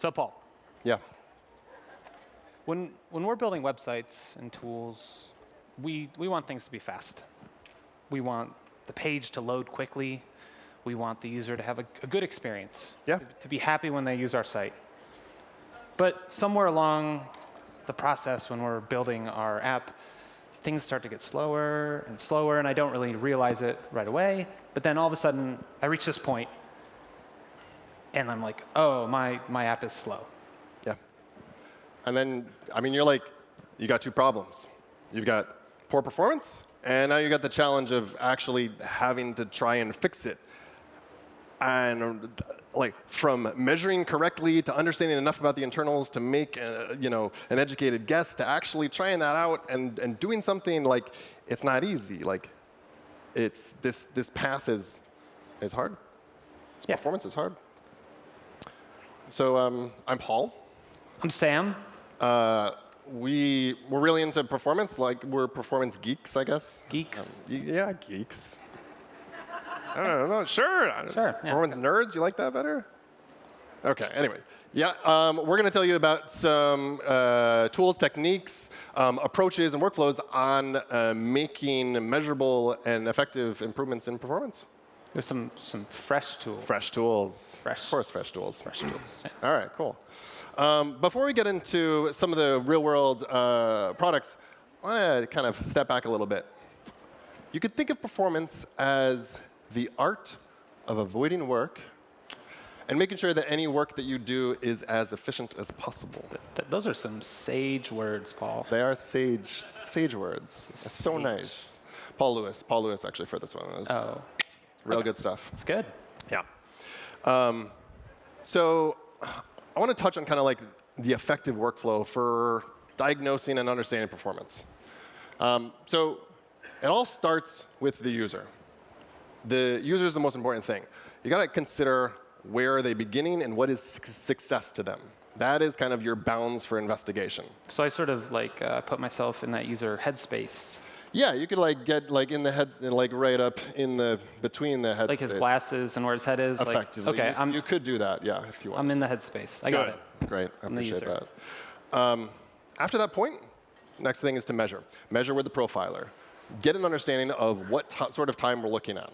So Paul, Yeah. when, when we're building websites and tools, we, we want things to be fast. We want the page to load quickly. We want the user to have a, a good experience, Yeah. to, to be happy when they use our site. But somewhere along the process when we're building our app, things start to get slower and slower, and I don't really realize it right away. But then all of a sudden, I reach this point, and I'm like, oh, my, my app is slow. Yeah. And then, I mean, you're like, you got two problems. You've got poor performance, and now you got the challenge of actually having to try and fix it. And like from measuring correctly to understanding enough about the internals to make uh, you know an educated guess to actually trying that out and, and doing something like it's not easy. Like it's this this path is is hard. This Yeah. performance is hard. So um, I'm Paul. I'm Sam. Uh, we we're really into performance. Like we're performance geeks, I guess. Geeks. Um, yeah, geeks. I don't know. Sure. Sure, yeah. Performance nerds. You like that better? Okay. Anyway, yeah. Um, we're going to tell you about some uh, tools, techniques, um, approaches, and workflows on uh, making measurable and effective improvements in performance. There's some, some fresh tools. Fresh tools. Fresh. Of course, fresh tools. Fresh tools. Yeah. All right, cool. Um, before we get into some of the real world uh, products, I want to kind of step back a little bit. You could think of performance as the art of avoiding work and making sure that any work that you do is as efficient as possible. Th- those are some sage words, Paul. They are sage, sage words. It's so nice. Paul Lewis, Paul Lewis actually for this one. Was Oh, real good stuff. it's good. Yeah. Um, so I want to touch on kind of like the effective workflow for diagnosing and understanding performance. Um, so it all starts with the user. The user is the most important thing. You got to consider where are they beginning and what is success to them. That is kind of your bounds for investigation. So I sort of like uh, put myself in that user headspace, Yeah, you could like get like in the head, like right up in the between the head. like his glasses and where his head is. Effectively, Like, okay, you, I'm, you could do that. Yeah, if you want. I'm in the headspace. I got it. Great. I I'm appreciate that. Um, after that point, next thing is to measure. Measure with the profiler. Get an understanding of what t- sort of time we're looking at.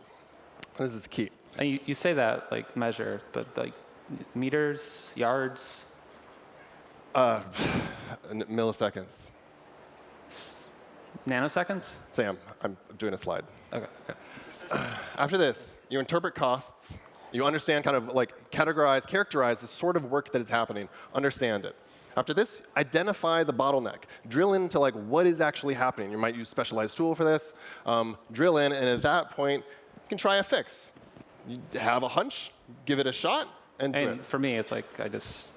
This is key. And you, you say that like measure, but like meters, yards, Uh, milliseconds. Nanoseconds. Sam, I'm doing a slide. Okay. okay. After this, you interpret costs. You understand, kind of like categorize, characterize the sort of work that is happening. Understand it. After this, identify the bottleneck. Drill into like what is actually happening. You might use specialized tool for this. Um, drill in, and at that point, you can try a fix. You have a hunch, give it a shot, and do And it. for me, it's like I just,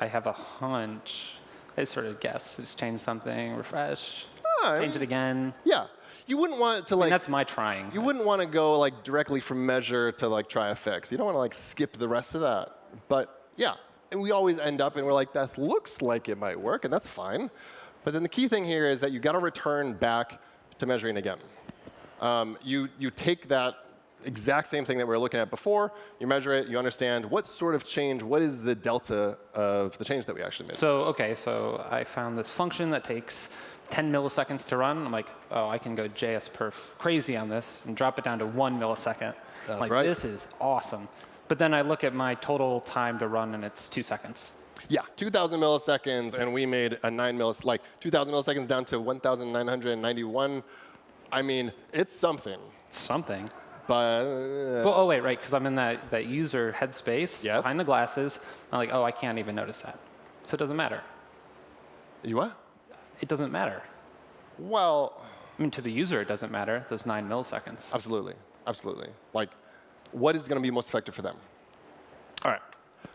I have a hunch. I sort of guess, just change something, refresh, I change it again. Yeah, you wouldn't want it to like. that's my trying. You wouldn't want to go like directly from measure to like try a fix. You don't want to like skip the rest of that. But yeah, and we always end up and we're like, that looks like it might work, and that's fine. But then the key thing here is that you got to return back to measuring again. Um, you you take that exact same thing that we were looking at before, you measure it, you understand what sort of change, what is the delta of the change that we actually made. So, okay, so I found this function that takes 10 milliseconds to run. I'm like, oh, I can go JS perf crazy on this and drop it down to one millisecond. That's like, right. this is awesome. But then I look at my total time to run and it's two seconds. Yeah, 2,000 milliseconds, and we made a 9 millis, like 2,000 milliseconds down to 1,991. I mean, it's something, Something. but uh, Well, oh, wait, right, because I'm in that, that user headspace Yes. behind the glasses. I'm like, oh, I can't even notice that. So it doesn't matter. you what? It doesn't matter. Well, I mean, to the user, it doesn't matter, those nine milliseconds. absolutely, absolutely. Like, what is going to be most effective for them? All right.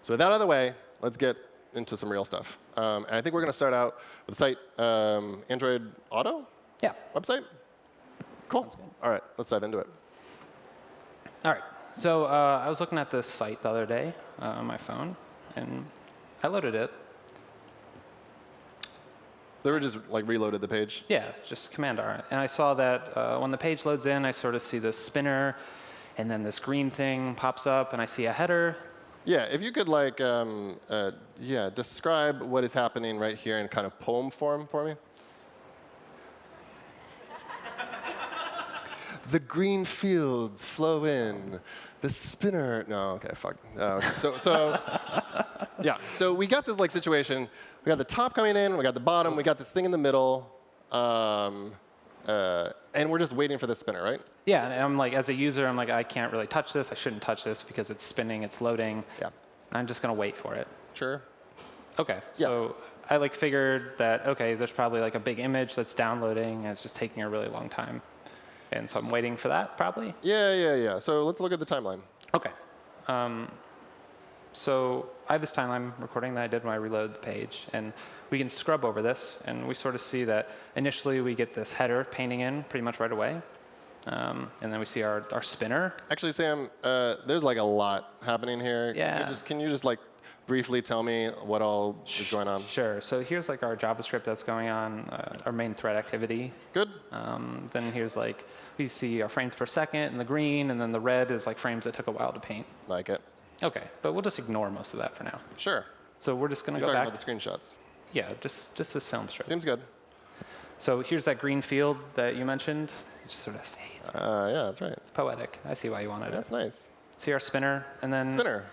So with that out of the way, let's get into some real stuff. Um, and I think we're going to start out with the site um, Android Auto Yeah. website. Cool. All right, let's dive into it. All right. So uh, I was looking at this site the other day uh, on my phone, and I loaded it. They were just like reloaded the page. Yeah, just Command R. And I saw that uh, when the page loads in, I sort of see this spinner, and then this green thing pops up, and I see a header, Yeah, if you could like, um, uh, yeah, describe what is happening right here in kind of poem form for me. the green fields flow in, the spinner. No, okay, fuck. Okay. So, so, yeah. So we got this like situation. We got the top coming in. We got the bottom. We got this thing in the middle. Um, uh, and we're just waiting for the spinner, right? Yeah, and I'm like, as a user, I'm like, I can't really touch this. I shouldn't touch this because it's spinning, it's loading. Yeah. I'm just gonna wait for it. Sure. Okay, so I like figured that okay, there's probably like a big image that's downloading, and it's just taking a really long time, and so I'm waiting for that probably. Yeah, yeah, yeah. So let's look at the timeline. Okay, um, so I have this timeline recording that I did when I reload the page, and we can scrub over this, and we sort of see that initially we get this header painting in pretty much right away, um, and then we see our, our spinner. Actually, Sam, uh, there's like a lot happening here. Can Yeah. you just, can you just like briefly tell me what all is going on? Sure. So here's like our JavaScript that's going on, uh, our main thread activity. Good. Um, then here's like, we see our frames per second in the green, and then the red is like frames that took a while to paint. Like it. OK, but we'll just ignore most of that for now. Sure. So we're just going to go back. about the screenshots. yeah, just, just this film strip. Seems good. So here's that green field that you mentioned. It just sort of fades. Uh, yeah, that's right. It's poetic. I see why you wanted it. That's nice. See our spinner, and then Spinner.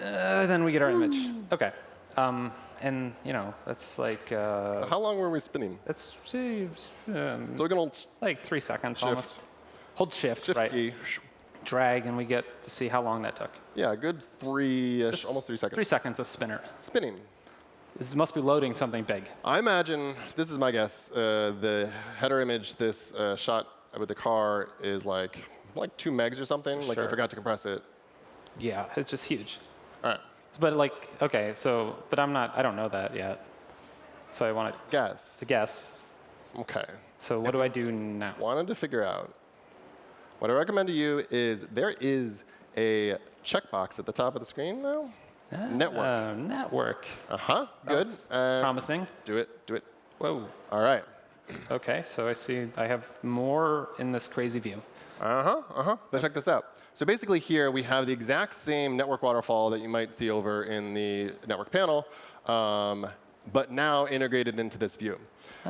Uh, then we get our image. OK. Um, and you know, that's like uh, How long were we spinning? that's see, um, So we're gonna like three seconds shift, almost. Hold shift, shift right? key. Drag, and we get to see how long that took. Yeah, good three-ish, almost three seconds. Three seconds of spinner. Spinning. This must be loading something big. I imagine, this is my guess, uh, the header image, this uh, shot with the car is like like two megs or something. Like I forgot to compress it. Yeah, it's just huge. All right, But like, okay, so, but I'm not, I don't know that yet. So I wanted guess. to guess. Okay. So what do I do now? Wanted to figure out. What I recommend to you is there is a checkbox at the top of the screen now. Network. Uh, network. Uh huh. Good. Uh, Promising. do it. Do it. Whoa. All right. Okay, so I see I have more in this crazy view. Uh huh. Uh huh. But check this out. So basically, here we have the exact same network waterfall that you might see over in the network panel, um, but now integrated into this view.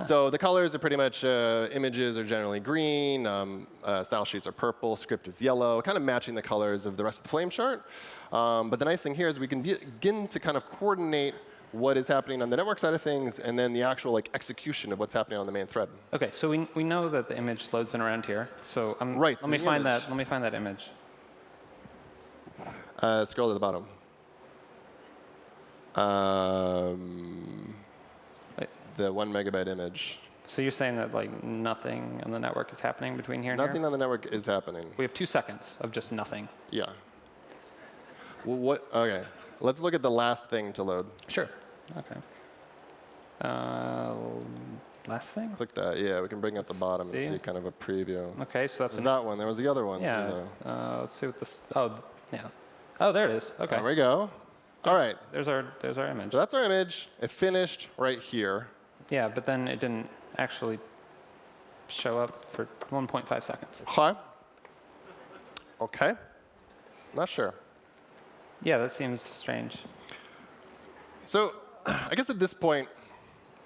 So the colors are pretty much uh, images are generally green, um, uh, style sheets are purple, script is yellow, kind of matching the colors of the rest of the flame chart. Um, but the nice thing here is we can be- begin to kind of coordinate what is happening on the network side of things and then the actual like execution of what's happening on the main thread. Okay, so we, we know that the image loads in around here. So I'm, Right, let me find image. that. Let me find that image. Uh, scroll to the bottom. Um, the one megabyte image. So you're saying that like nothing on the network is happening between here and Nothing here? on the network is happening. We have two seconds of just nothing. Yeah. Well, what? Okay. Let's look at the last thing to load. Sure. Okay. Uh, last thing. Click that. Yeah, we can bring up the bottom See? and see kind of a preview. Okay, so that's that one. There was the other one yeah. too, though. Uh, let's see what this. Oh, yeah. Oh, there it is. Okay. There we go. All right. There's our there's our image. So that's our image. It finished right here. Yeah, but then it didn't actually show up for 1.5 seconds. Hi. Okay. Not sure. Yeah, that seems strange. So I guess at this point,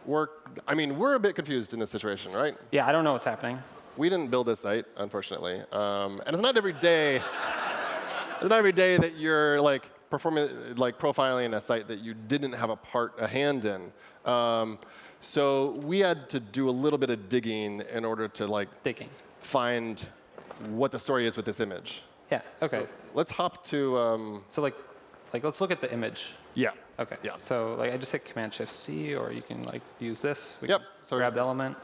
we're, I mean, we're a bit confused in this situation, right? Yeah, I don't know what's happening. We didn't build this site, unfortunately. Um, and it's not every day, it's not every day that you're like performing, like profiling a site that you didn't have a part, a hand in. Um, so we had to do a little bit of digging in order to like Digging. find what the story is with this image. Yeah. Okay. So let's hop to, um, So like, like let's look at the image. yeah. Okay. Yeah. So like I just hit Command Shift C, or you can like use this. We Yep. So grab the element.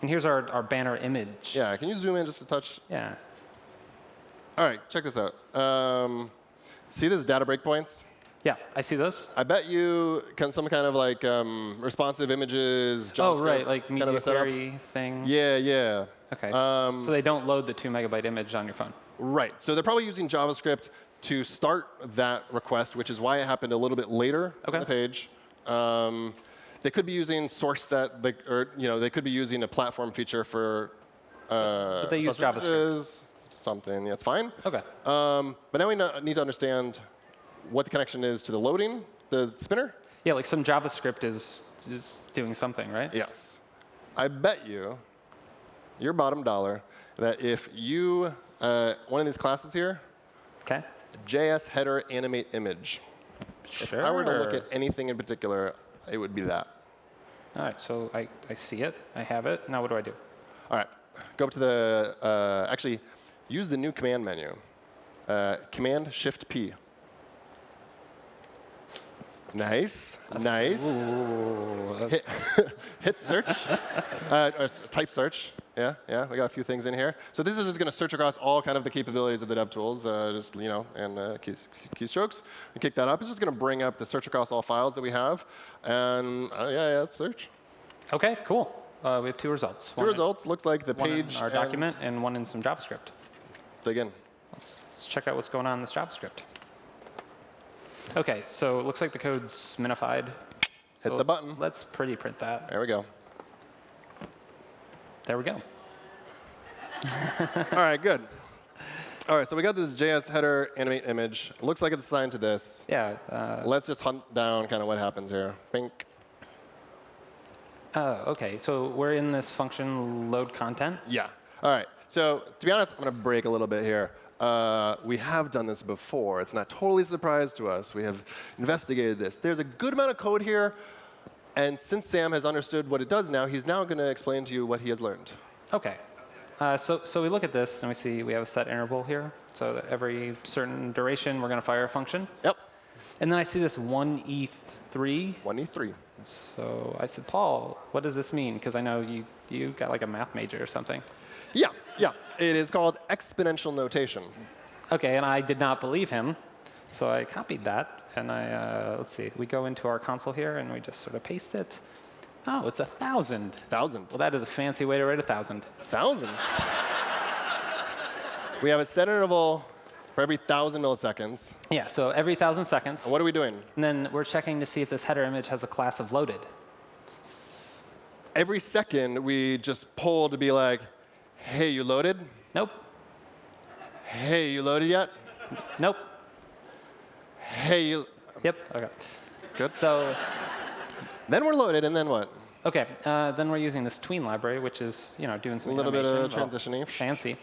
And here's our, our banner image. Yeah, can you zoom in just a touch? Yeah. All right, check this out. Um, see this data breakpoints? Yeah. I see this. I bet you can some kind of like um, responsive images, Oh JavaScript right, like kind media of a setup. query thing. Yeah, yeah. Okay. Um, so they don't load the two megabyte image on your phone. Right. So they're probably using JavaScript to start that request, which is why it happened a little bit later Okay. on the page. Um, they could be using srcset, like, or you know, they could be using a platform feature for. Uh, But they use JavaScript. Something. That's fine. Okay. Um, but now we need to understand what the connection is to the loading, the spinner? Yeah, like some JavaScript is, is doing something, right? Yes. I bet you, your bottom dollar, that if you, uh, one of these classes here, Okay. JS header animate image. Sure. If I were to look at anything in particular, it would be that. All right, so I, I see it. I have it. Now what do I do? All right, go up to the, uh, actually, use the new command menu. Uh, command Shift P. Nice, nice. Ooh, Hit, hit search, uh, type search. Yeah, yeah, we got a few things in here. So this is just going to search across all kind of the capabilities of the DevTools, uh, just you know, and uh, key, keystrokes. We kick that up. It's just going to bring up the search across all files that we have, and uh, yeah, yeah, search. OK, cool. Uh, we have two results. Two One in- results looks like the One page in our document and one in some JavaScript. Dig in. Let's, let's check out what's going on in this JavaScript. OK, so it looks like the code's minified. Hit So the button. Let's pretty print that. There we go. There we go. All right, good. All right, so we got this JS header animate image. It looks like it's assigned to this. Yeah. Uh, Let's just hunt down kind of what happens here. Bink. oh, OK, so we're in this function load content. Yeah. All right. So to be honest, I'm going to break a little bit here. Uh, we have done this before. It's not totally a surprise to us. We have investigated this. There's a good amount of code here. And since Sam has understood what it does now, he's now going to explain to you what he has learned. OK. Uh, so, so we look at this and we see we have a set interval here. So that every certain duration, we're going to fire a function. Yep. And then I see this 1e3. 1e3. So I said, Paul, what does this mean? Because I know you, you got like a math major or something. Yeah, yeah. It is called exponential notation. OK, and I did not believe him. So I copied that. And I, uh, let's see, we go into our console here and we just sort of paste it. Oh, it's a 1,000. Thousand. Well, that is a fancy way to write a 1,000. Thousand. we have a set interval for every thousand milliseconds. Yeah, so every 1,000 seconds. And what are we doing? And then we're checking to see if this header image has a class of loaded. Every second, we just pull to be like, hey, you loaded? Nope. Hey, you loaded yet? Nope. Hey, you. Yep. OK. Good. So, Then we're loaded, and then what? OK, uh, then we're using this tween library, which is you know doing some A little bit of transitioning. fancy.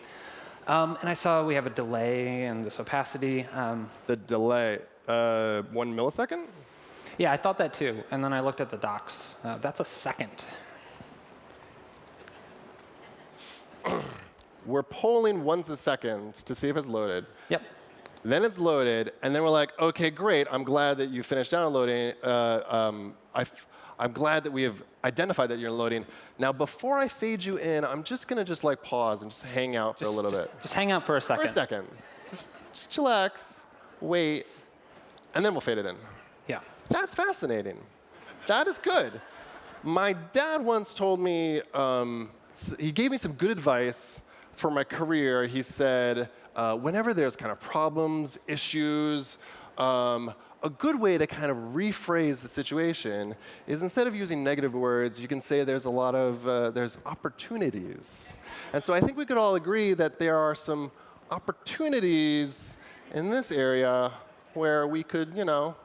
Um, and I saw we have a delay and this opacity. Um, The delay, uh, one millisecond? yeah, I thought that too. And then I looked at the docs. Uh, that's a second. We're polling once a second to see if it's loaded. Yep. Then it's loaded, and then we're like, OK, great. I'm glad that you finished downloading. Uh, um, I f- I'm glad that we have identified that you're loading. Now, before I fade you in, I'm just going to just like pause and just hang out for a little just, bit. Just hang out for a second. For a second. Just, just chillax, wait, and then we'll fade it in. Yeah. That's fascinating. That is good. My dad once told me, um, he gave me some good advice for my career. He said, uh, whenever there's kind of problems, issues, um, a good way to kind of rephrase the situation is instead of using negative words, you can say there's a lot of, uh, there's opportunities. And so I think we could all agree that there are some opportunities in this area where we could, you know,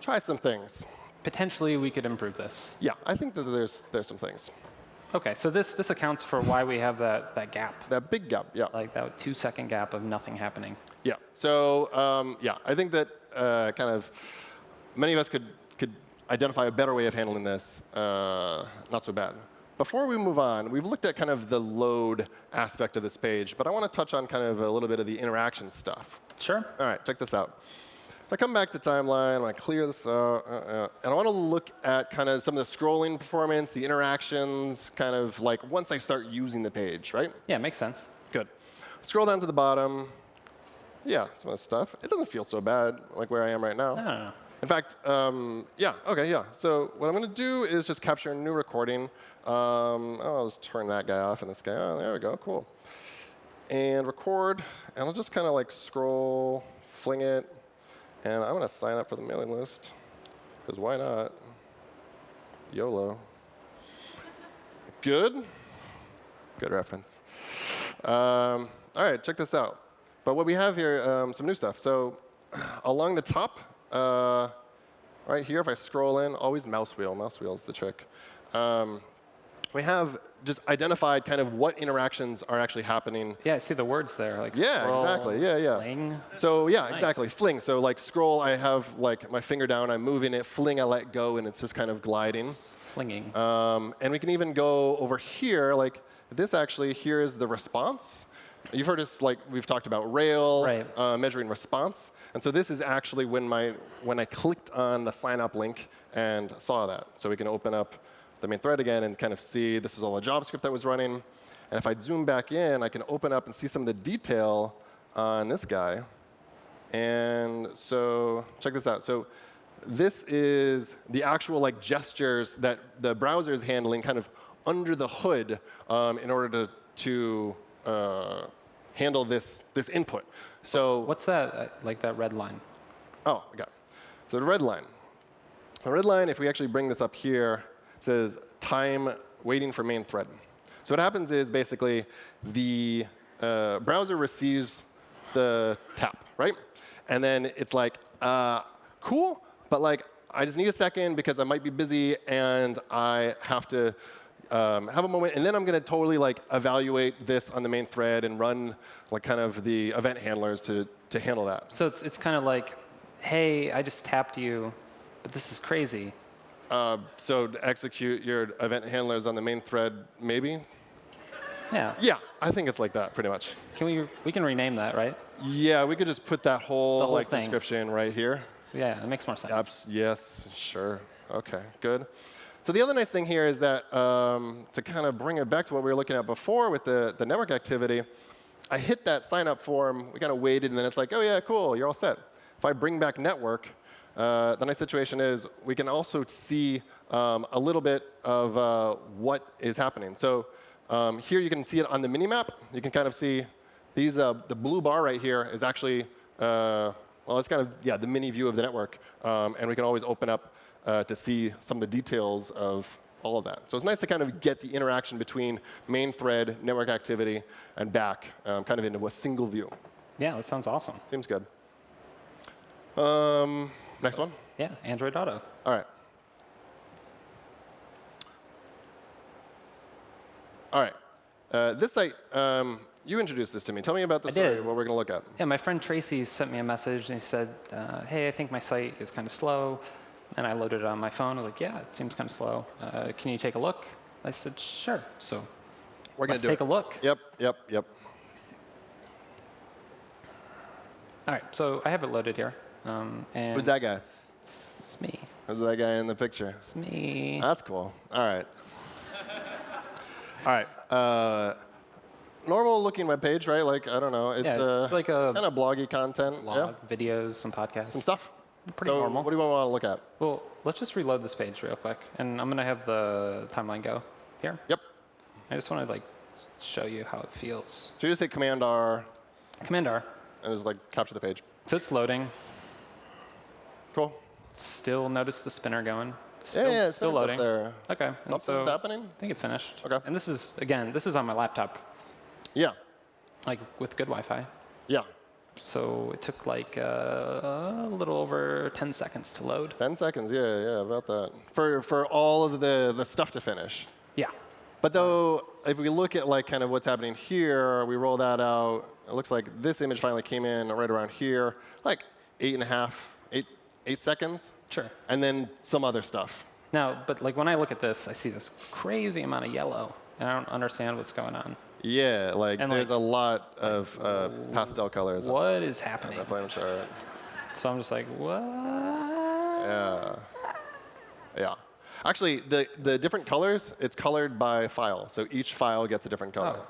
try some things. Potentially, we could improve this. Yeah, I think that there's there's some things. OK, so this, this accounts for why we have that, that gap, That big gap, yeah, like that two second gap of nothing happening. yeah. So um, yeah, I think that uh, kind of many of us could could identify a better way of handling this. Uh, not so bad. Before we move on, we've looked at kind of the load aspect of this page, but I want to touch on kind of a little bit of the interaction stuff. Sure. All right, check this out. I come back to timeline, I clear this out, uh, uh, and I want to look at kind of some of the scrolling performance, the interactions, kind of like once I start using the page, right? Yeah, makes sense. Good. Scroll down to the bottom. Yeah, some of the stuff. It doesn't feel so bad like where I am right now. I don't know. In fact, um, yeah, okay, yeah. So what I'm going to do is just capture a new recording. Um, I'll just turn that guy off and this guy. Oh, there we go, cool. And record, and I'll just kind of like scroll, fling it, and I'm going to sign up for the mailing list, because why not? YOLO. Good? Good reference. Um, all right, check this out. But what we have here, um, some new stuff. So along the top, uh, right here, if I scroll in, always mouse wheel. Mouse wheel is the trick. Um, we have just identified kind of what interactions are actually happening. Yeah, I see the words there. Like Yeah, scroll, exactly. Yeah, yeah. fling. So yeah, Nice. exactly. Fling. So like scroll, I have like my finger down, I'm moving it. Fling, I let go, and it's just kind of gliding. flinging. Um, and we can even go over here, like this actually, here is the response. You've heard us, like we've talked about Rail, Right. uh, measuring response. And so this is actually when, my, when I clicked on the sign up link and saw that. So we can open up the main thread again and kind of see this is all the JavaScript that was running. And if I zoom back in, I can open up and see some of the detail on this guy. And so check this out. So this is the actual like gestures that the browser is handling kind of under the hood um, in order to, to uh, handle this, this input. So What's that? uh, Like that red line? Oh, I got it. So the red line. The red line, if we actually bring this up here, says time waiting for main thread. So what happens is basically the uh, browser receives the tap, right? And then it's like, uh, cool, but like I just need a second because I might be busy and I have to um, have a moment, and then I'm going to totally like evaluate this on the main thread and run like kind of the event handlers to to handle that. So it's, it's kind of like, hey, I just tapped you, but this is crazy. Uh, so execute your event handlers on the main thread, maybe? Yeah. Yeah, I think it's like that, pretty much. Can we, we can rename that, right? Yeah, we could just put that whole, whole like thing. description right here. Yeah, it makes more sense. Abs- yes, sure. OK, good. So the other nice thing here is that um, to kind of bring it back to what we were looking at before with the, the network activity, I hit that sign up form, we kind of waited, and then it's like, oh yeah, cool, you're all set. If I bring back network, uh, the nice situation is we can also see um, a little bit of uh, what is happening. So um, here you can see it on the minimap. You can kind of see these, uh, the blue bar right here is actually, uh, well, it's kind of, yeah, the mini view of the network. Um, and we can always open up uh, to see some of the details of all of that. So it's nice to kind of get the interaction between main thread, network activity, and back um, kind of into a single view. Yeah, that sounds awesome. Seems good. Next one. Yeah, Android Auto. All right. All right. Uh, this site, um, you introduced this to me. Tell me about the I story, did. what we're going to look at. Yeah, my friend Tracy sent me a message and he said, uh, hey, I think my site is kind of slow. And I loaded it on my phone. I was like, yeah, it seems kind of slow. Uh, can you take a look? I said, sure. So We're going to take it. a look. Yep, yep, yep. All right, so I have it loaded here. Um, and Who's that guy? It's, it's me. Who's that guy in the picture? It's me. That's cool. All right. All right. Uh, normal looking web page, right? Like, I don't know. It's, Yeah, uh, it's like a kind of bloggy content. Log, videos, some podcasts. Some stuff. Pretty so normal. What do you want to look at? Well, let's just reload this page real quick, and I'm gonna have the timeline go here. Yep. I just want to like show you how it feels. So you just hit Command R Command R. and just like capture the page. So it's loading. Cool. Still notice the spinner going. Still, yeah, yeah, it's still up loading. there. Okay. and Something's so happening? I think it finished. Okay. And this is again, this is on my laptop, Yeah. like with good Wi-Fi. Yeah. So it took like uh, a little over 10 seconds to load. 10 seconds. Yeah, yeah, about that. For, for all of the, the stuff to finish. Yeah. But though, if we look at like kind of what's happening here, we roll that out. It looks like this image finally came in right around here, like eight and a half, eight, seconds, Sure. and then some other stuff. Now, but like when I look at this, I see this crazy amount of yellow, and I don't understand what's going on. Yeah, like And, there's like- a lot of uh, pastel colors. What is happening? the flame chart. So I'm just like, what? Yeah. Yeah. Actually, the, the different colors, it's colored by file. So each file gets a different color. Oh.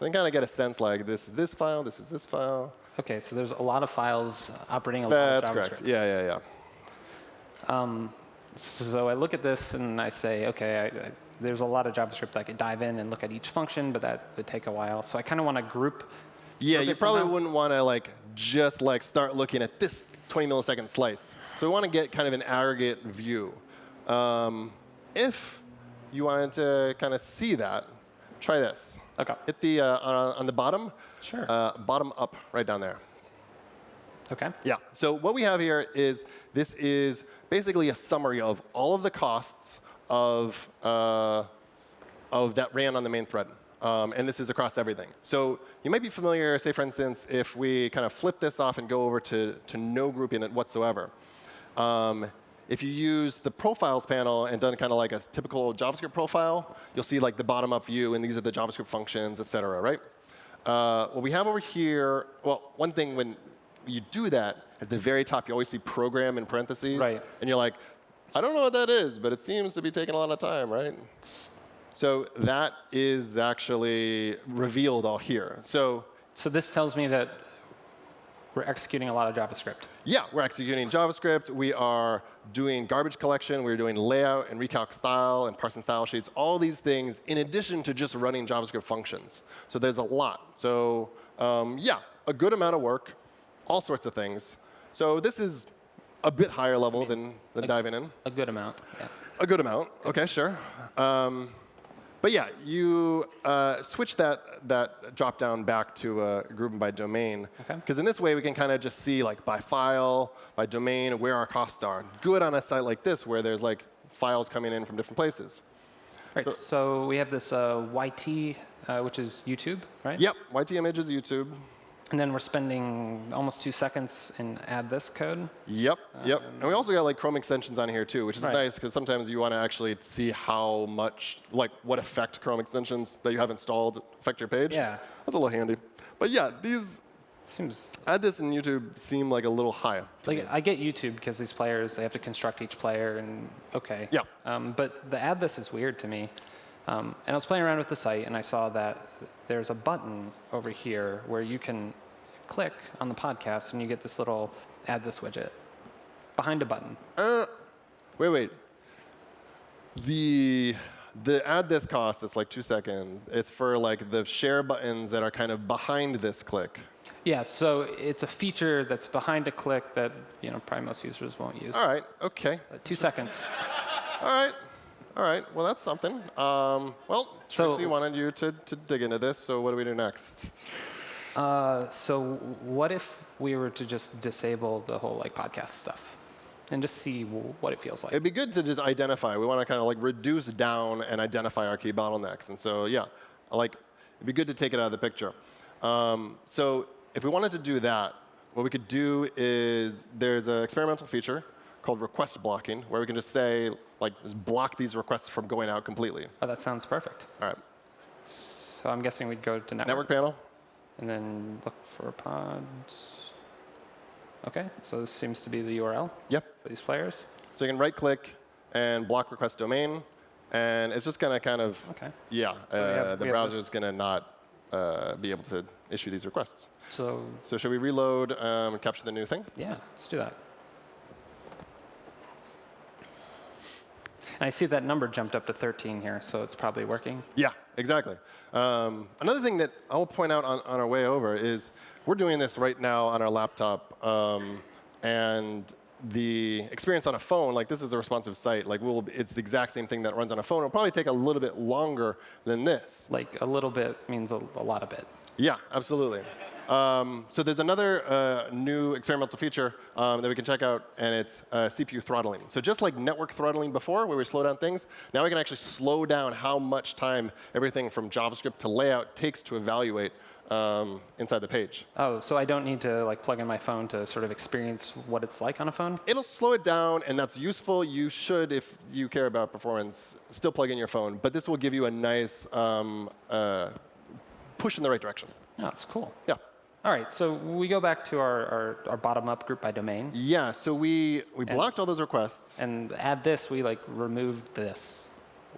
Then kind of get a sense like this is this file, this is this file. Okay, so there's a lot of files operating a lot That's of correct. Yeah, yeah, yeah. Um, so I look at this and I say, okay, I, I, there's a lot of JavaScript I could dive in and look at each function, but that would take a while. So I kind of want to group. Yeah, you probably somehow. wouldn't want to like just like start looking at this 20 millisecond slice. So we want to get kind of an aggregate view. Um, if you wanted to kind of see that, try this. Okay. Hit the uh, on, on the bottom. Sure. Uh, bottom up, right down there. Okay. Yeah. So what we have here is this is basically a summary of all of the costs of uh, of that ran on the main thread. Um, and this is across everything. So you might be familiar, say for instance, if we kind of flip this off and go over to, to no grouping it whatsoever. Um, if you use the profiles panel and done kind of like a typical JavaScript profile, you'll see like the bottom up view, and these are the JavaScript functions, et cetera, right? Uh, what we have over here, well, one thing when you do that, at the very top, you always see program in parentheses. Right. And you're like, I don't know what that is, but it seems to be taking a lot of time, right? So that is actually revealed all here. So So this tells me that we're executing a lot of JavaScript. yeah, we're executing JavaScript. We are doing garbage collection. We're doing layout and recalc style and parsing style sheets, all these things in addition to just running JavaScript functions. So there's a lot. So um, yeah, a good amount of work, all sorts of things. So this is a bit higher level than, than diving in. A good amount. Yeah. A good amount. OK, sure. Um, but yeah, you uh, switch that, that drop down back to uh, grouping by domain. Okay. Because in this way, we can kind of just see like by file, by domain, where our costs are. Good on a site like this where there's like files coming in from different places. Right. So- So, we have this uh, YT, uh, which is YouTube, right? Yep, YT images, YouTube. And then we're spending almost two seconds in AddThis code. Yep, yep. And we also got like Chrome extensions on here too, which is Right. nice because sometimes you want to actually see how much, like what effect Chrome extensions that you have installed affect your page. Yeah. That's a little handy. But yeah, these Seems AddThis in YouTube seem like a little high. like me. I get YouTube because these players they have to construct each player and okay. Yeah. Um, but the AddThis is weird to me. Um, and I was playing around with the site and I saw that there's a button over here where you can click on the podcast and you get this little AddThis widget behind a button. Uh, wait, wait. The the AddThis cost that's like two seconds. It's for like the share buttons that are kind of behind this click. Yeah, so it's a feature that's behind a click that you know probably most users won't use. All right. Okay. Uh, Two seconds. All right. All right. Well, that's something. Um, well, So- Tracy wanted you to, to dig into this. So what do we do next? Uh, so what if we were to just disable the whole like podcast stuff and just see w- what it feels like? It'd be good to just identify. We want to kind of like reduce down and identify our key bottlenecks. And so, yeah, like it'd be good to take it out of the picture. Um, so if we wanted to do that, what we could do is there's an experimental feature called request blocking, where we can just say like just block these requests from going out completely. Oh, that sounds perfect. All right. So I'm guessing we'd go to network, Network panel. and then look for pods. OK, so this seems to be the URL Yep. for these players. So you can right click and block request domain, and it's just gonna kind of OK. yeah, have- uh, the browser is gonna not uh, be able to issue these requests. So So should we reload um, and capture the new thing? yeah, let's do that. And I see that number jumped up to 13 here, so it's probably working. Yeah, exactly. Um, another thing that I'll point out on, on our way over is we're doing this right now on our laptop, um, and the experience on a phone, like this is a responsive site, like we'll, it's the exact same thing that runs on a phone. It'll probably take a little bit longer than this. Like a little bit means a, a lot of bit. Yeah, absolutely. Um, so there's another uh, new experimental feature um, that we can check out, and it's uh, CPU throttling. So just like network throttling before, where we slow down things, now we can actually slow down how much time everything from JavaScript to layout takes to evaluate um, inside the page. Oh, so I don't need to like plug in my phone to sort of experience what it's like on a phone? It'll slow it down, and that's useful. You should, if you care about performance, still plug in your phone. But this will give you a nice um, uh, push in the right direction. Oh, it's cool. Yeah. All right, so we go back to our, our, our bottom-up group by domain, Yeah, so we, we blocked all those requests. and AddThis, we like removed this.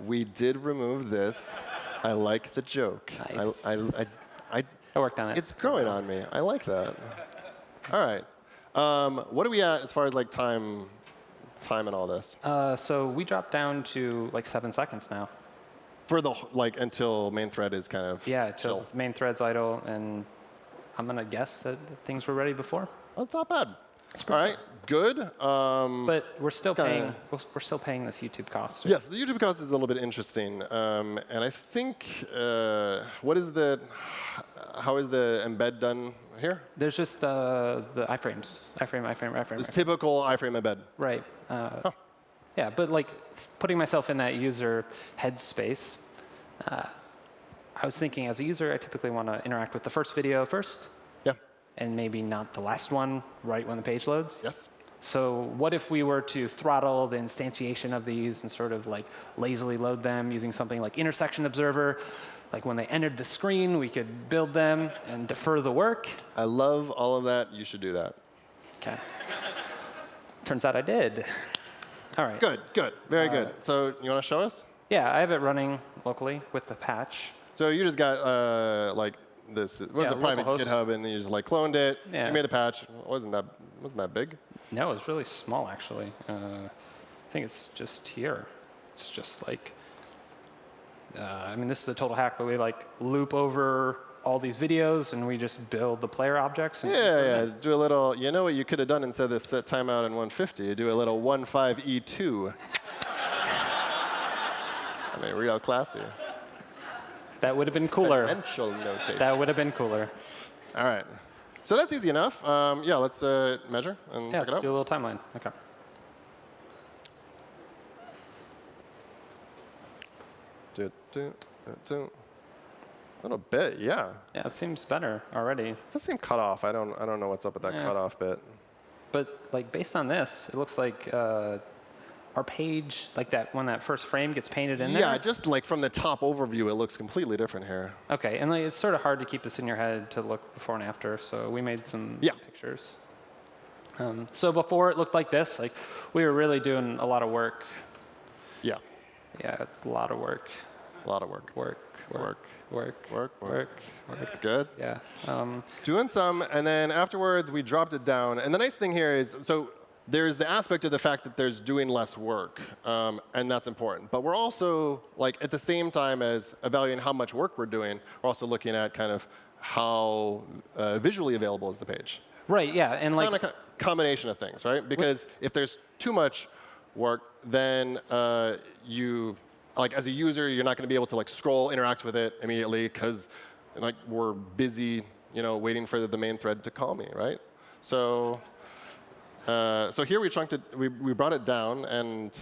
We did remove this. I like the joke. Nice. I, I, I, I, I worked on it. it's growing on me. I like that. All right. Um, what are we at as far as like time, time and all this? uh, so we dropped down to like seven seconds now. For the like until main thread is kind of Yeah, till chill. main thread's idle, and I'm gonna guess that things were ready before. That's not bad. It's All right. Good. Um, But we're still kinda- paying. we're- We're still paying this YouTube cost. yes, the YouTube cost is a little bit interesting, um, and I think uh, what is the how is the embed done here? There's just uh, the iframes, iframe, iframe, iframe. It's iframe. typical iframe embed. Right. Uh, Yeah, but like putting myself in that user headspace, uh, I was thinking as a user, I typically want to interact with the first video first, Yeah. and maybe not the last one right when the page loads. Yes. So what if we were to throttle the instantiation of these and sort of like lazily load them using something like intersection observer? Like when they entered the screen, we could build them and defer the work. I love all of that. You should do that. Okay. Turns out I did. All right. Good, good, very uh, good. So you want to show us? Yeah, I have it running locally with the patch. So you just got uh, like this. It was Yeah, a private localhost. GitHub, and you just like cloned it. Yeah. You made a patch. It wasn't that wasn't that big? No, it's really small actually. Uh, I think it's just here. It's just like, uh, I mean, this is a total hack, but we like loop over all these videos and we just build the player objects. And Yeah, yeah. Do a little. You know what you could have done instead of this set timeout in 150? You do a little 15e2. I mean, real classy. That would have been cooler. Notation. That would have been cooler. All right. So that's easy enough. Um, yeah, let's uh, measure and Yeah, check it out. do a little timeline. Okay. Do, do, do, do. A little bit, yeah. Yeah, it seems better already. It does seem cut off. I don't, I don't know what's up with that Yeah. cutoff bit. But like based on this, it looks like uh, our page, like that when that first frame gets painted in there? Yeah, just like from the top overview, it looks completely different here. Okay, and like, it's sort of hard to keep this in your head to look before and after, so we made some Yeah. pictures. Um, so before it looked like this, like we were really doing a lot of work. Yeah, Yeah, a lot of work, a lot of work. work, work, work, Work, work, work. work. It's good. Yeah. Um, Doing some, and then afterwards we dropped it down. And the nice thing here is, so there's the aspect of the fact that there's doing less work, um, and that's important. But we're also, like, at the same time as evaluating how much work we're doing, we're also looking at kind of how uh, visually available is the page. right. Yeah, and like kind of co- combination of things, right? Because if there's too much work, then uh, you, like as a user, you're not going to be able to like scroll, interact with it immediately because like we're busy, you know, waiting for the main thread to call me, right? So, uh, so here we chunked it, we, we brought it down, and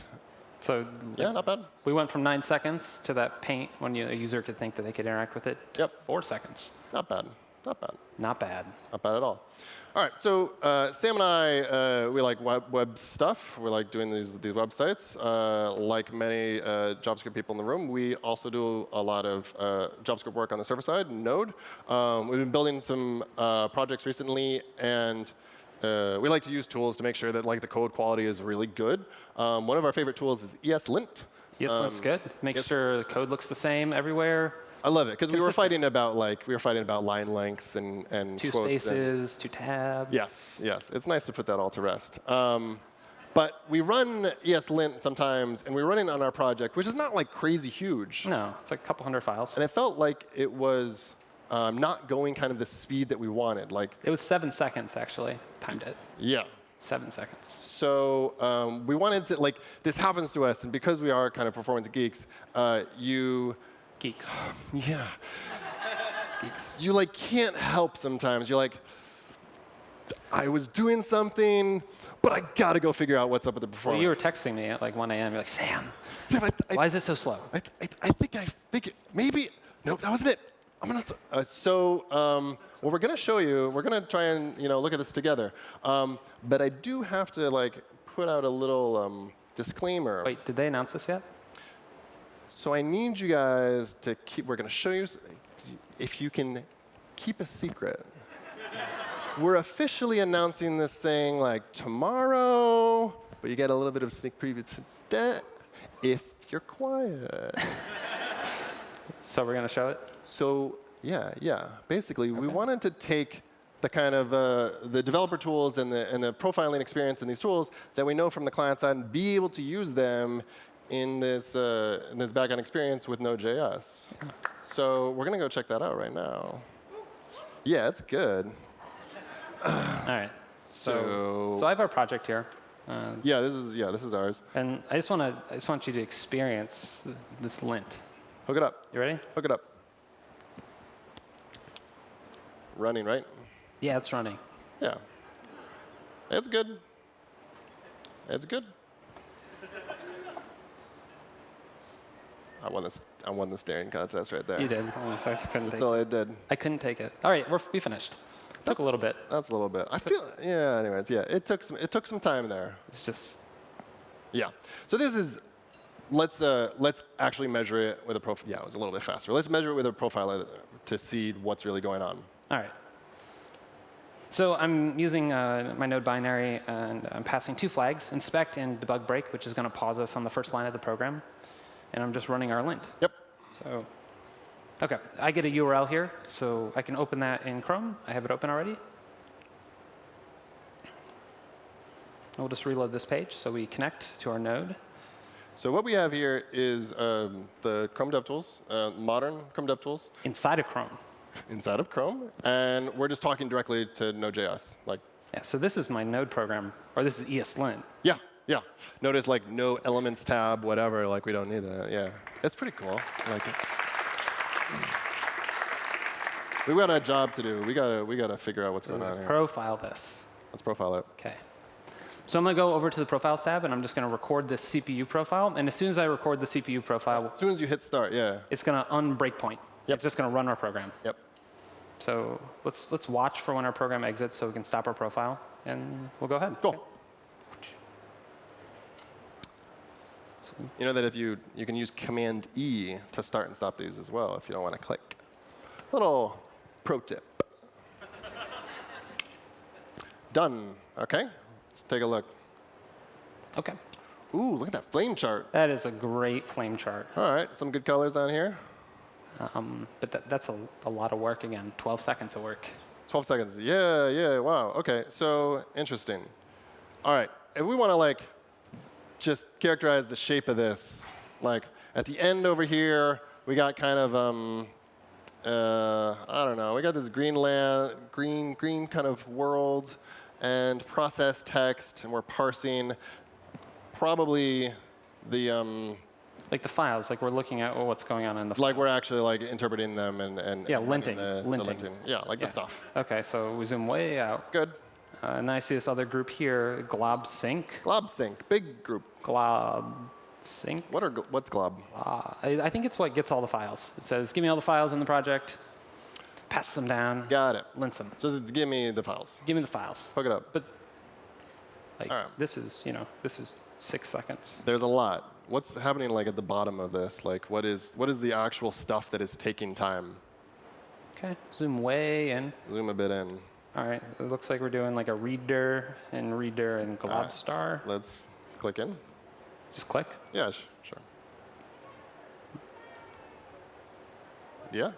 so yeah, not bad. we went from nine seconds to that paint when you, a user could think that they could interact with it. To Yep. Four seconds. Not bad. Not bad. Not bad. Not bad at all. All right, so uh, Sam and I, uh, we like web, web stuff. We like doing these, these websites. Uh, like many uh, JavaScript people in the room, we also do a lot of uh, JavaScript work on the server side, Node. Um, we've been building some uh, projects recently, and uh, we like to use tools to make sure that like the code quality is really good. Um, one of our favorite tools is ESLint. Yes, looks good. Make yes. sure the code looks the same everywhere. I love it because we were fighting about like we were fighting about line lengths and and Two quotes and- spaces, two tabs. Yes, yes. It's nice to put that all to rest. Um, but we run ESLint sometimes, and we run it on our project, which is not like crazy huge. No, it's like a couple hundred files. And it felt like it was um, not going kind of the speed that we wanted. Like, It was seven seconds, actually. Timed it. yeah. Seven seconds. So um, we wanted to, like, this happens to us, and because we are kind of performance geeks, uh, you, Geeks. yeah, Geeks. you like can't help sometimes. You're like, I was doing something, but I gotta go figure out what's up with the performance. Well, you were texting me at like 1 a.m. You're like, Sam, Sam, I, I, why is it so slow? I, I, I think I figured, maybe, nope, that wasn't it. I'm gonna, s- uh, so, um, well, we're gonna show you, we're gonna try and, you know, look at this together. Um, but I do have to, like, put out a little um, disclaimer. Wait, did they announce this yet? So I need you guys to keep, we're gonna show you, if you can keep a secret. we're officially announcing this thing like tomorrow, but you get a little bit of sneak preview today if you're quiet. So we're going to show it? So yeah, yeah. Basically, we wanted to take the kind of uh, the developer tools and the and the profiling experience in these tools that we know from the client side and be able to use them in this uh, in this backend experience with Node.js. So we're gonna go check that out right now. Yeah, it's good. All right. So, So- so I have our project here. Uh, Yeah, this is yeah, this is ours. and I just want to I just want you to experience this lint. Hook it up. You ready? Hook it up. running, right? Yeah, it's running. Yeah. It's good. It's good. I won this. I won the staring contest right there. You did. I I just couldn't That's take all it. I did. I couldn't take it. All right, we're, we finished. Took a little bit. That's a little bit. I feel. Yeah. Anyways, yeah. It took some. It took some time there. It's just Yeah. So this is. Let's uh, let's actually measure it with a profile. Yeah, it was a little bit faster. Let's measure it with a profiler to see what's really going on. all right. So I'm using uh, my node binary and I'm passing two flags, inspect and debug break, which is going to pause us on the first line of the program. And I'm just running our lint. Yep. So, OK, I get a URL here, so I can open that in Chrome. I have it open already. We'll just reload this page so we connect to our node. So what we have here is um, the Chrome DevTools, uh, modern Chrome DevTools inside of Chrome. inside of Chrome, and we're just talking directly to Node.js. Like, Yeah, so this is my node program, or this is ESLint. yeah, yeah. Notice like no elements tab, whatever. Like we don't need that. Yeah, it's pretty cool. I like it. We got a job to do. We gotta we gotta figure out what's going on here. Profile this. Let's profile it. OK. So I'm going to go over to the Profiles tab, and I'm just going to record this CPU profile. And as soon as I record the CPU profile, As soon as you hit start, yeah. it's going to unbreakpoint. Yep. It's just going to run our program. Yep. So let's, let's watch for when our program exits so we can stop our profile, and we'll go ahead. Cool. You know that if you you can use Command E to start and stop these as well if you don't want to click. Little pro tip. Done. Okay. Let's take a look. OK. Ooh, look at that flame chart. That is a great flame chart. All right, some good colors on here. Um, but that, that's a, a lot of work again, 12 seconds of work. 12 seconds. Yeah, yeah, wow. Okay, so interesting. All right, if we want to like just characterize the shape of this, like at the end over here, we got kind of um, uh, I don't know. We got this green land, green, green kind of world, and process text, and we're parsing probably the um, Like the files, like we're looking at what's going on in the like we're actually like interpreting them and and Yeah, and linting, the, the linting. linting. Yeah, like Yeah. the stuff. OK, so we zoom way out. Good. Uh, and then I see this other group here, glob sync. Glob sync, big group. Glob sync. What are what's glob? Uh, I, I think it's what gets all the files. It says, give me all the files in the project, passes them down, Got it. lints them. Just give me the files. Give me the files. Hook it up. But like, right. this is, you know, this is six seconds. There's a lot. What's happening like at the bottom of this? Like what is what is the actual stuff that is taking time? OK, zoom way in. Zoom a bit in. All right, it looks like we're doing like a reader and reader and glob right. star. Let's click in. Just click. Yeah, sure. Yeah,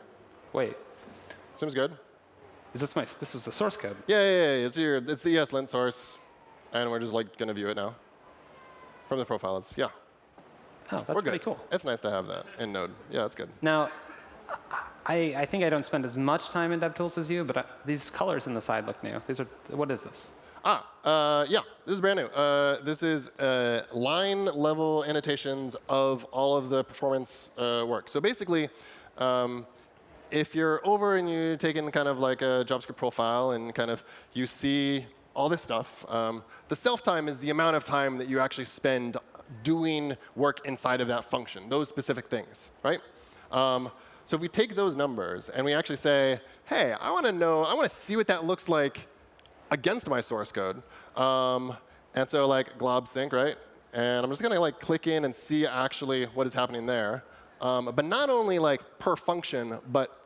Wait, seems good. is this my, this is the source code. Yeah, yeah, yeah. It's your it's the ESLint source, and we're just like gonna view it now from the profile. It's yeah, Oh, that's we're pretty good. cool. It's nice to have that in Node. Yeah, that's good. Now, I, I think I don't spend as much time in DevTools as you, but I, these colors in the side look new. These are, what is this? Ah, uh, yeah, this is brand new. Uh, this is uh, line level annotations of all of the performance uh, work. So basically, um, if you're over and you're taking kind of like a JavaScript profile and kind of you see all this stuff, um, the self time is the amount of time that you actually spend doing work inside of that function, those specific things, right? Um, so if we take those numbers and we actually say, hey, I want to know, I want to see what that looks like against my source code. Um, and so like glob sync, right? And I'm just gonna like click in and see actually what is happening there. Um, but not only like per function, but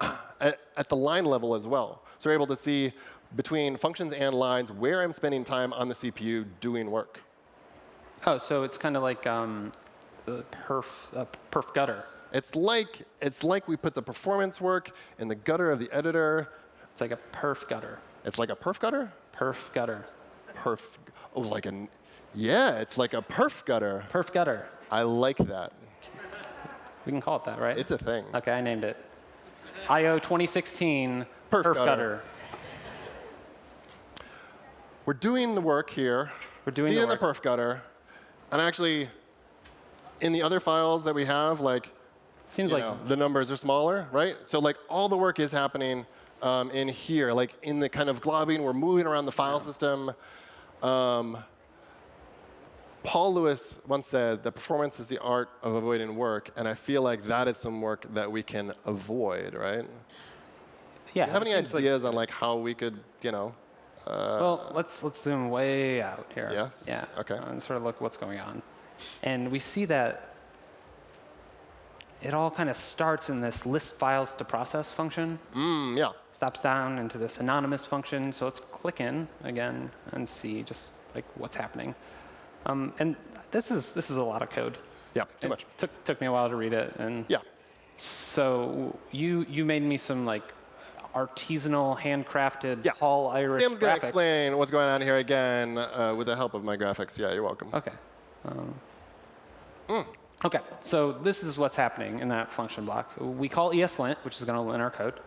at, at the line level as well. So we're able to see between functions and lines where I'm spending time on the CPU doing work. Oh, so it's kind of like um, the perf, uh, perf gutter. It's like, it's like we put the performance work in the gutter of the editor. It's like a perf gutter. It's like a perf gutter? Perf gutter. Perf, oh, like an, yeah, it's like a perf gutter. Perf gutter. I like that. We can call it that, right? It's a thing. OK, I named it. IO 2016 Perf perf, gutter. gutter. We're doing the work here. We're doing see the it in the perf gutter. And actually, in the other files that we have, like, Seems like know, the numbers are smaller, right? So like all the work is happening um, in here, like in the kind of globbing, we're moving around the file system. Um, Paul Lewis once said that performance is the art of avoiding work, and I feel like that is some work that we can avoid, right? Yeah. Do you have any seems like- ideas on like how we could, you know? well, let's let's zoom way out here. Yes? Yeah. Okay. And sort of look what's going on, and we see that it all kind of starts in this list files to process function. Mm, yeah. Stops down into this anonymous function. So let's click in again and see just like what's happening. Um, and this is this is a lot of code. Yeah, too It much. Took took me a while to read it, and Yeah. so you you made me some like artisanal, handcrafted Yeah. Paul Irish Sam's going to explain what's going on here again uh, with the help of my graphics. Yeah, you're welcome. Okay. Um, Okay, so this is what's happening in that function block. We call ESLint, which is going to lint our code.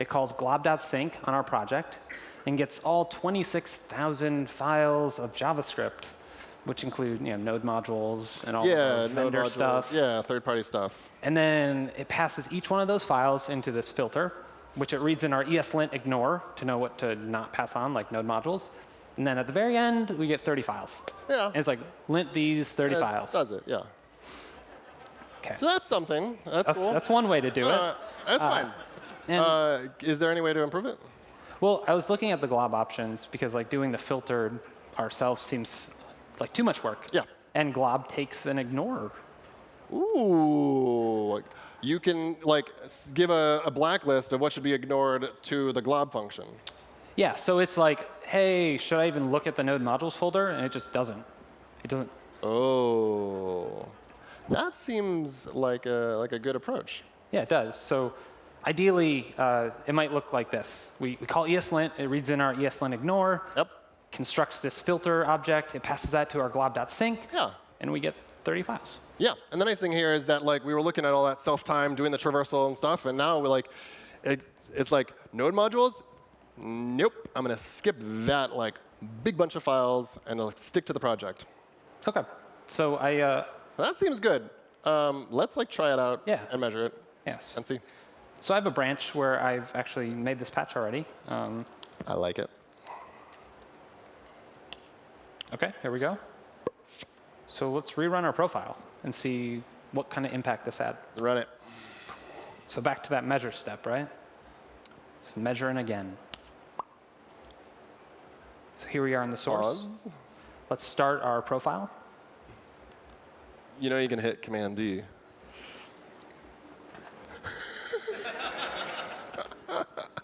It calls glob.sync on our project and gets all 26,000 files of JavaScript, which include you know, node modules and all yeah, the node vendor modules. stuff. Yeah, third-party stuff. And then it passes each one of those files into this filter, which it reads in our ESLint ignore to know what to not pass on, like node modules. And then at the very end, we get 30 files. Yeah. And it's like, lint these 30 It files. Does it? Yeah. Okay. So that's something. That's, That's, cool. that's one way to do it. Uh, that's fine. And, Uh, is there any way to improve it? well, I was looking at the glob options because like doing the filter ourselves seems like too much work. Yeah. And glob takes an ignore. Ooh. You can like give a, a blacklist of what should be ignored to the glob function. Yeah, so it's like, hey, should I even look at the node modules folder? And it just doesn't. It doesn't. Oh. That seems like a like a good approach. Yeah, it does. So ideally, uh, it might look like this. We, we call ESLint, it reads in our ESLint ignore, Yep. Constructs this filter object, it passes that to our glob.sync, Yeah. and we get 30 files. Yeah, and the nice thing here is that like we were looking at all that self-time, doing the traversal and stuff, and now we're like, it, it's like node modules. Nope, I'm gonna skip that like big bunch of files and like, stick to the project. Okay. So I, uh, That seems good. Um, let's like try it out Yeah. and measure it yes. and see. So I have a branch where I've actually made this patch already. Um, I like it. Okay, here we go. So let's rerun our profile and see what kind of impact this had. Run it. So back to that measure step, right? Let's measure in again. So here we are in the source. Pause. Let's start our profile. You know you can hit Command D.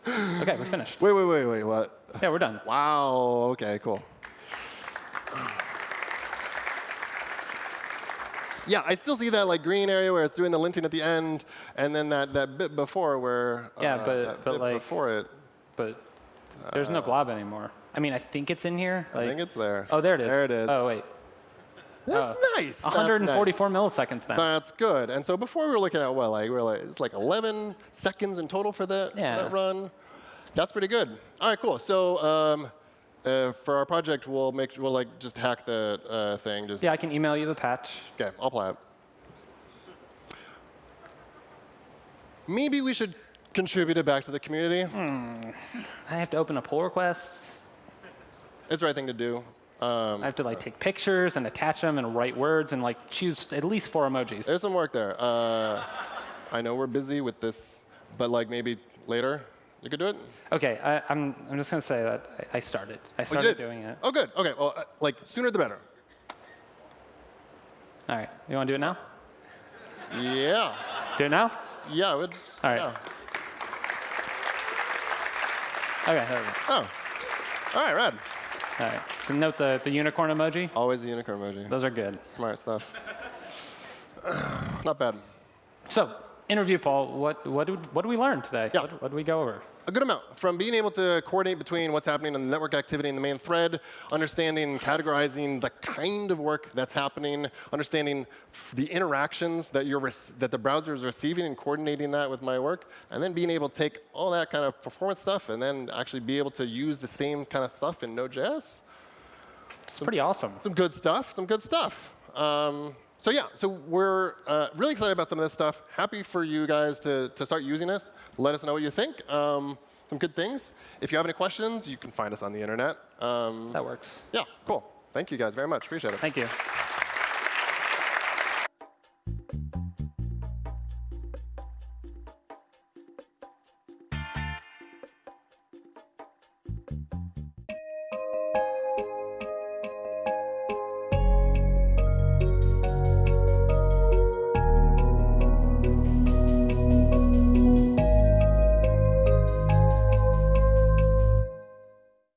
Okay, we're finished. Wait, wait, wait, wait. What? Yeah, we're done. Wow. Okay, cool. Yeah, I still see that like green area where it's doing the linting at the end, and then that, that bit before where Yeah, uh, but- but, like- before it. But there's no blob anymore. I mean, I think it's in here. I think it's there. oh, there it is. There it is. Oh, wait. That's oh. nice. That's 144 nice. milliseconds now. That's good. And so before we were looking at what, like we were like it's like 11 seconds in total for that, Yeah. that run. That's pretty good. All right, cool. So um, uh, for our project, we'll make we'll like just hack the uh, thing. Just Yeah, I can email you the patch. okay. I'll apply it. Maybe we should contribute it back to the community. Hmm. I have to open a pull request. It's the right thing to do. Um, I have to like take pictures and attach them and write words and like choose at least four emojis. there's some work there. Uh, I know we're busy with this, but like maybe later you can do it. Okay, I, I'm, I'm just gonna say that I, I started. I Oh, started did? doing it. Oh, good. Okay. Well, uh, like sooner the better. All right, you wanna do it now? Yeah. Do it now? Yeah. All right. yeah. Okay, there we go. Oh. All right, rad. All right, so note the, the unicorn emoji. Always the unicorn emoji. Those are good. Smart stuff. Not bad. So, interview, Paul. What, what, did, what did we learn today? Yeah. What, what did we go over? A good amount. From being able to coordinate between what's happening in the network activity in the main thread, understanding and categorizing the kind of work that's happening, understanding the interactions that, you're that the browser is receiving and coordinating that with my work, and then being able to take all that kind of performance stuff and then actually be able to use the same kind of stuff in Node.js. It's pretty awesome. some good stuff, some good stuff. Um, so yeah, so we're uh, really excited about some of this stuff. Happy for you guys to, to start using it. Let us know what you think. Um, some good things. If you have any questions, you can find us on the internet. Um, That works. yeah, cool. Thank you guys very much. Appreciate it. Thank you.